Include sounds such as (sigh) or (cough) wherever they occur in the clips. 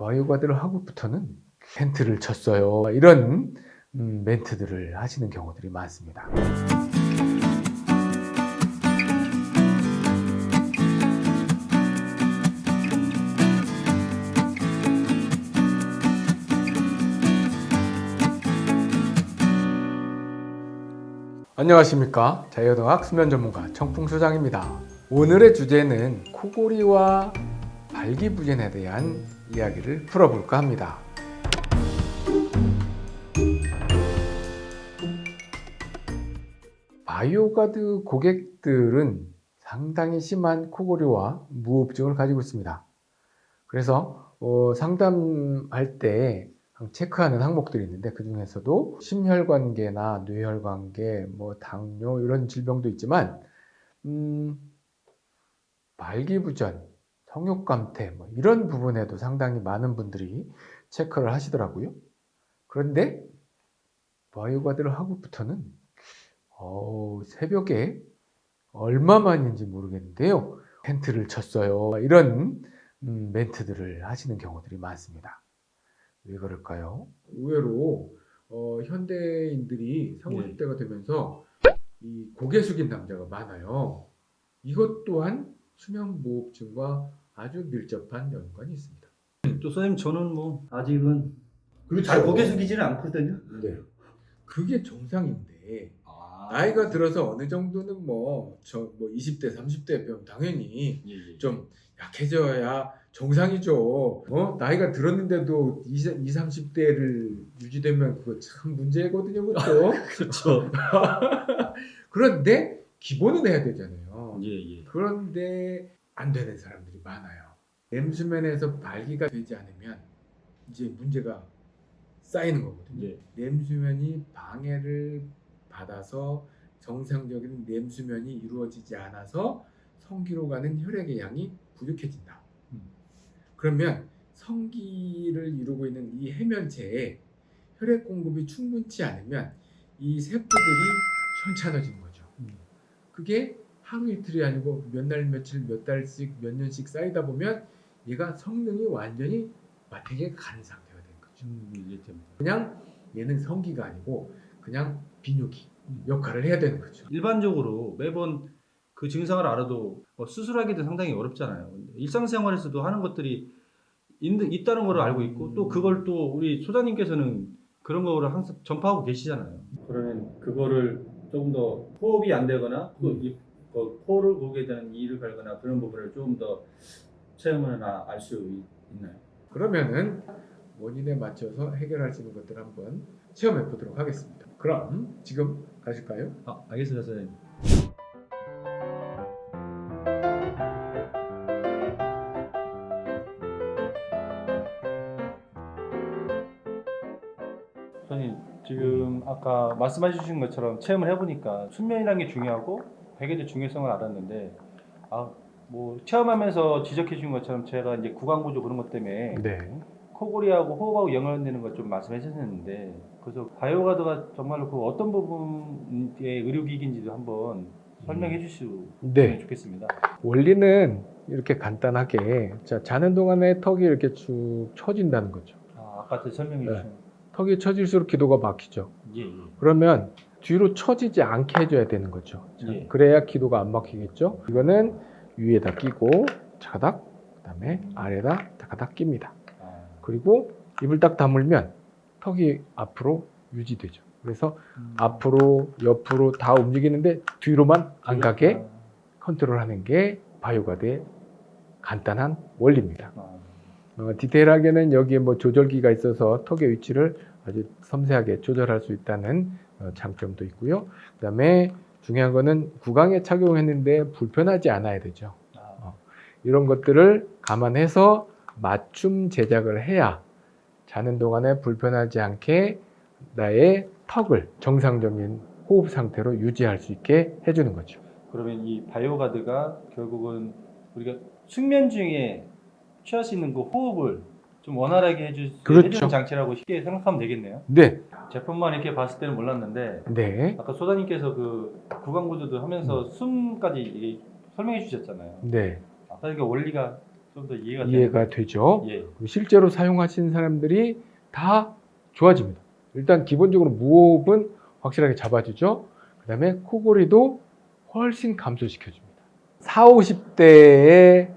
바이오가드를 하고부터는 텐트를 쳤어요. 이런 음, 멘트들을 하시는 경우들이 많습니다. 안녕하십니까 자유동학 수면 전문가 청풍소장입니다 오늘의 주제는 코골이와 발기부전에 대한 이야기를 풀어볼까 합니다. 바이오가드 고객들은 상당히 심한 코골이와 무호흡증을 가지고 있습니다. 그래서 어, 상담할 때 체크하는 항목들이 있는데 그 중에서도 심혈관계나 뇌혈관계, 뭐 당뇨 이런 질병도 있지만 음, 발기부전, 성욕감퇴 뭐 이런 부분에도 상당히 많은 분들이 체크를 하시더라고요. 그런데 바이오가드를 하고부터는 어, 새벽에 얼마만인지 모르겠는데요. 텐트를 쳤어요. 이런 음, 멘트들을 하시는 경우들이 많습니다. 왜 그럴까요? 의외로 어, 현대인들이 30, 50대가 되면서 이 고개 숙인 남자가 많아요. 이것 또한 수면무호흡증과 아주 밀접한 연관이 있습니다. 또 선생님 저는 뭐 아직은 그렇죠. 잘 고개 숙이지는 않거든요. 네. 그게 정상인데 아, 나이가 들어서 어느 정도는 뭐저뭐 20대, 30대 병 당연히 예, 예. 좀 약해져야 정상이죠. 어? 나이가 들었는데도 20, 30대를 유지되면 그거 참 문제거든요, 그것도. 그렇죠. (laughs) 그런데 기본은 해야 되잖아요. 예, 예. 그런데 안 되는 사람들이 많아요. 냄수면에서 발기가 되지 않으면 이제 문제가 쌓이는 거거든요. 예. 냄수면이 방해를 받아서 정상적인 냄수면이 이루어지지 않아서 성기로 가는 혈액의 양이 부족해진다. 음. 그러면 성기를 이루고 있는 이 해면체에 혈액 공급이 충분치 않으면 이 세포들이 현찮아지는 거죠. 음. 그게 하루 이틀이 아니고 몇 날 며칠 몇 달씩 몇 년씩 쌓이다 보면 얘가 성능이 완전히 마탱이에 간 상태가 되는 거죠. 음. 그냥 얘는 성기가 아니고 그냥 비뇨기 역할을 해야 되는 거죠. 일반적으로 매번 그 증상을 알아도 뭐 수술하기도 상당히 어렵잖아요. 일상생활에서도 하는 것들이 있, 있다는 걸 알고 있고 또 그걸 또 우리 소장님께서는 그런 거를 항상 전파하고 계시잖아요. 그러면 그거를 조금 더 호흡이 안 되거나 또 음. 이, 그 코를 보게 되는 이를 갈거나 그런 부분을 조금 더 체험을 알수 있나요? 그러면은 원인에 맞춰서 해결할 수 있는 것들 을 한번 체험해 보도록 하겠습니다. 그럼 지금 가실까요? 아, 알겠습니다, 선생님. 선생님, 지금 아까 말씀해 주신 것처럼 체험을 해보니까 수면이라는 게 중요하고 베개의 중요성을 알았는데 아, 뭐 체험하면서 지적해 주신 것처럼 제가 이제 구강구조 그런 것 때문에 네. 코골이하고 호흡하고 연관되는 것 좀 말씀해 주셨는데 그래서 바이오가드가 정말로 그 어떤 부분의 의료기기인지도 한번 설명해 주시면 네. 좋겠습니다. 원리는 이렇게 간단하게 자 자는 동안에 턱이 이렇게 쭉 처진다는 거죠. 아, 아까 그 설명해 네. 주신 턱이 처질수록 기도가 막히죠. 예, 예. 그러면 뒤로 처지지 않게 해줘야 되는 거죠. 자, 예. 그래야 기도가 안 막히겠죠. 이거는 위에다 끼고 자가닥 그 다음에 아래다 자가닥 낍니다. 아, 그리고 입을 딱 다물면 턱이 앞으로 유지되죠. 그래서 음. 앞으로 옆으로 다 움직이는데 뒤로만 안 가게 아, 컨트롤하는 게 바이오가드의 간단한 원리입니다. 아, 어, 디테일하게는 여기에 뭐 조절기가 있어서 턱의 위치를 아주 섬세하게 조절할 수 있다는 어, 장점도 있고요. 그다음에 중요한 거는 구강에 착용했는데 불편하지 않아야 되죠. 아, 이런 것들을 감안해서 맞춤 제작을 해야 자는 동안에 불편하지 않게 나의 턱을 정상적인 호흡 상태로 유지할 수 있게 해주는 거죠. 그러면 이 바이오가드가 결국은 우리가 숙면 중에 취할 수 있는 그 호흡을 좀 원활하게 해주, 그렇죠. 해주는 장치라고 쉽게 생각하면 되겠네요. 네, 제품만 이렇게 봤을 때는 몰랐는데 네, 아까 소장님께서 그 구강 구조도 하면서 숨까지 이게 설명해 주셨잖아요. 네. 아까 이게 원리가 좀 더 이해가 이해가 되죠. 예. 실제로 사용하신 사람들이 다 좋아집니다. 일단 기본적으로 무호흡은 확실하게 잡아주죠. 그 다음에 코골이도 훨씬 감소시켜줍니다. 4, 50대의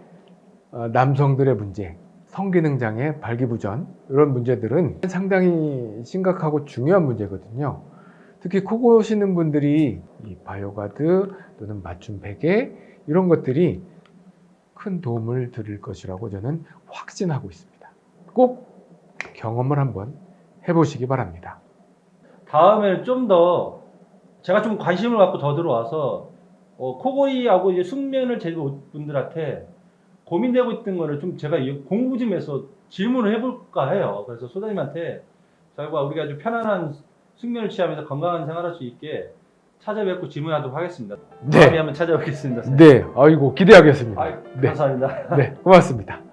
어, 남성들의 문제, 성기능 장애, 발기부전 이런 문제들은 상당히 심각하고 중요한 문제거든요. 특히 코 고시는 분들이 이 바이오가드 또는 맞춤 베개 이런 것들이 큰 도움을 드릴 것이라고 저는 확신하고 있습니다. 꼭 경험을 한번 해보시기 바랍니다. 다음에는 좀 더 제가 좀 관심을 갖고 더 들어와서 어, 코골이하고 이제 숙면을 제대로 분들한테 고민되고 있던 거를 좀 제가 이 공부 좀 해서 질문을 해볼까 해요. 그래서 소장님한테 저희가 우리가 좀 편안한 숙면을 취하면서 건강한 생활할 수 있게 찾아뵙고 질문하도록 하겠습니다. 다음에 네, 한번 찾아뵙겠습니다. 선생님. 네, 아이고 기대하겠습니다. 아이, 네, 감사합니다. 네, 고맙습니다.